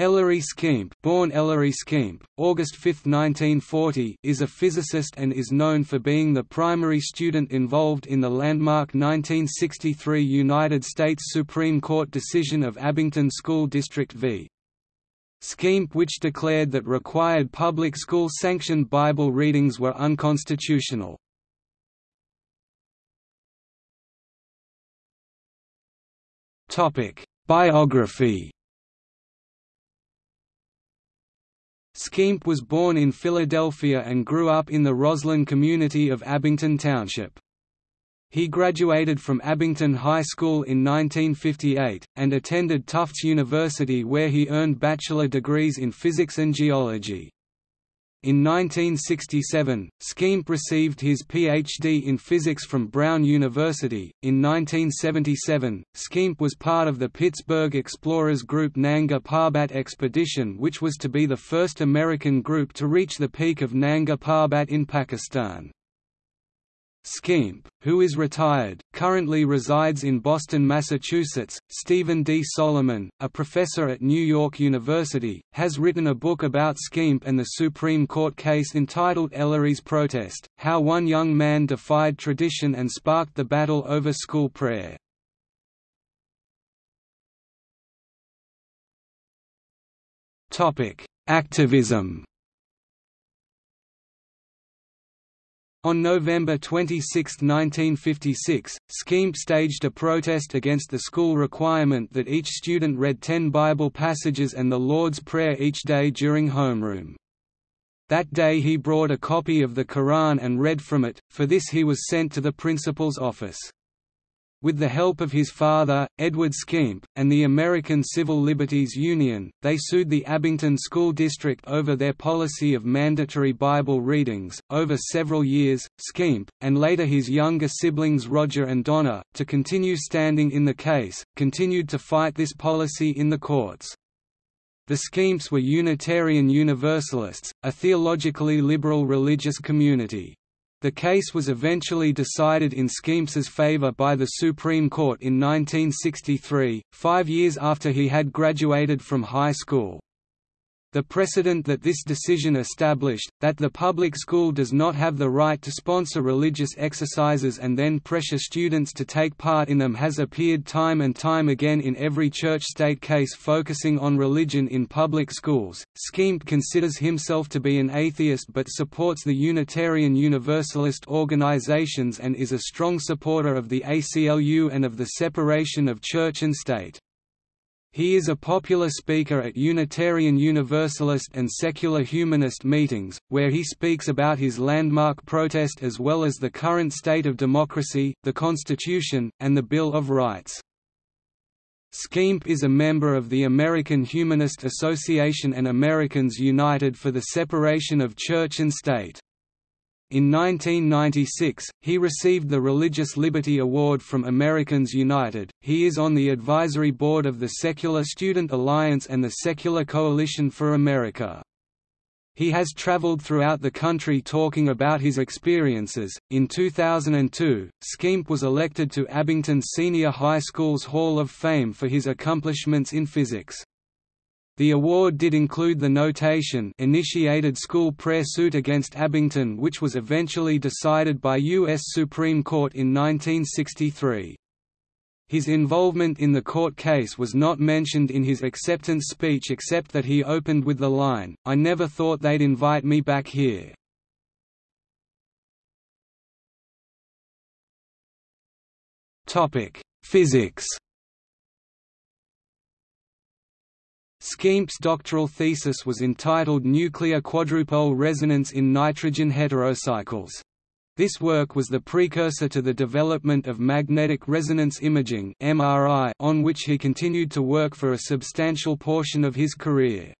Ellery Schempp, born Ellery Schempp, August 5, 1940, is a physicist and is known for being the primary student involved in the landmark 1963 United States Supreme Court decision of Abington School District v. Schempp which declared that required public school-sanctioned Bible readings were unconstitutional. Biography Schempp was born in Philadelphia and grew up in the Roslyn community of Abington Township. He graduated from Abington High School in 1958, and attended Tufts University where he earned bachelor degrees in physics and geology. In 1967, Schempp received his Ph.D. in physics from Brown University. In 1977, Schempp was part of the Pittsburgh Explorers Group Nanga Parbat expedition, which was to be the first American group to reach the peak of Nanga Parbat in Pakistan. Schempp, who is retired, currently resides in Boston, Massachusetts. Stephen D. Solomon, a professor at New York University, has written a book about Schempp and the Supreme Court case entitled Ellery's Protest How One Young Man Defied Tradition and Sparked the Battle Over School Prayer. Activism On November 26, 1956, Schempp staged a protest against the school requirement that each student read ten Bible passages and the Lord's Prayer each day during homeroom. That day he brought a copy of the Quran and read from it, for this he was sent to the principal's office. With the help of his father, Edward Schempp, and the American Civil Liberties Union, they sued the Abington School District over their policy of mandatory Bible readings. Over several years, Schempp, and later his younger siblings Roger and Donna, to continue standing in the case, continued to fight this policy in the courts. The Schempps were Unitarian Universalists, a theologically liberal religious community. The case was eventually decided in Schempps's favor by the Supreme Court in 1963, five years after he had graduated from high school. The precedent that this decision established, that the public school does not have the right to sponsor religious exercises and then pressure students to take part in them has appeared time and time again in every church-state case focusing on religion in public schools. Schempp considers himself to be an atheist but supports the Unitarian Universalist organizations and is a strong supporter of the ACLU and of the separation of church and state. He is a popular speaker at Unitarian Universalist and secular humanist meetings, where he speaks about his landmark protest as well as the current state of democracy, the Constitution, and the Bill of Rights. Schempp is a member of the American Humanist Association and Americans United for the Separation of Church and State. In 1996, he received the Religious Liberty Award from Americans United. He is on the advisory board of the Secular Student Alliance and the Secular Coalition for America. He has traveled throughout the country talking about his experiences. In 2002, Schempp was elected to Abington Senior High School's Hall of Fame for his accomplishments in physics. The award did include the notation initiated school prayer suit against Abington which was eventually decided by U.S. Supreme Court in 1963. His involvement in the court case was not mentioned in his acceptance speech except that he opened with the line, I never thought they'd invite me back here. Physics Schempp's doctoral thesis was entitled Nuclear Quadrupole Resonance in Nitrogen Heterocycles. This work was the precursor to the development of magnetic resonance imaging on which he continued to work for a substantial portion of his career.